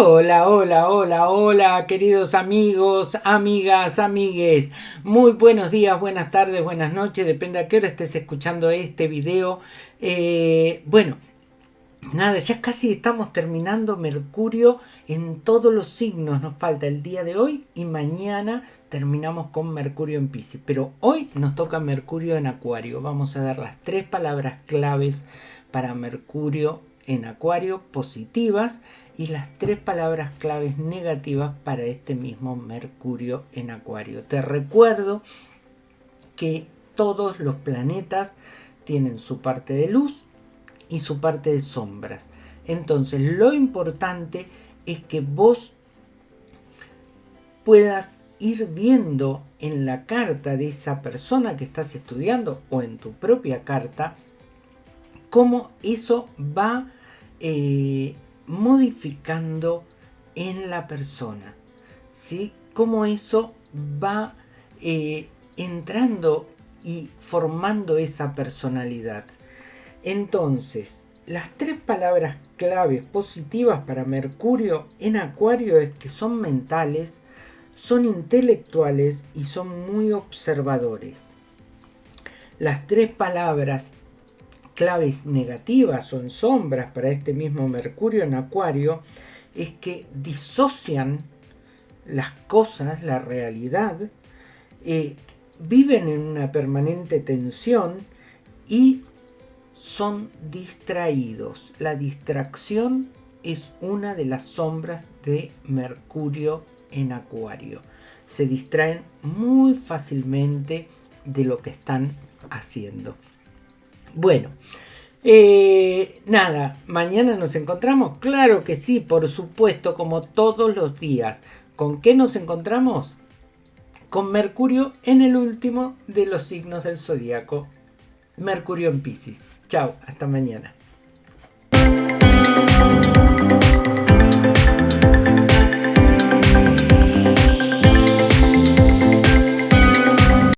Hola, hola, hola, hola, queridos amigos, amigas, amigues. Muy buenos días, buenas tardes, buenas noches, depende a qué hora estés escuchando este video. Eh, bueno, nada, ya casi estamos terminando Mercurio en todos los signos. Nos falta el día de hoy y mañana terminamos con Mercurio en Pisces. Pero hoy nos toca Mercurio en Acuario. Vamos a dar las tres palabras claves para Mercurio en Acuario positivas y las tres palabras claves negativas para este mismo Mercurio en Acuario. Te recuerdo que todos los planetas tienen su parte de luz y su parte de sombras. Entonces lo importante es que vos puedas ir viendo en la carta de esa persona que estás estudiando o en tu propia carta cómo eso va eh, modificando en la persona. ¿sí? Cómo eso va eh, entrando y formando esa personalidad. Entonces, las tres palabras claves positivas para Mercurio en Acuario es que son mentales, son intelectuales y son muy observadores. Las tres palabras claves negativas en sombras para este mismo Mercurio en Acuario es que disocian las cosas, la realidad, eh, viven en una permanente tensión y son distraídos. La distracción es una de las sombras de Mercurio en Acuario. Se distraen muy fácilmente de lo que están haciendo. Bueno, eh, nada, mañana nos encontramos. Claro que sí, por supuesto, como todos los días. ¿Con qué nos encontramos? Con Mercurio en el último de los signos del zodiaco. Mercurio en Pisces. Chao, hasta mañana.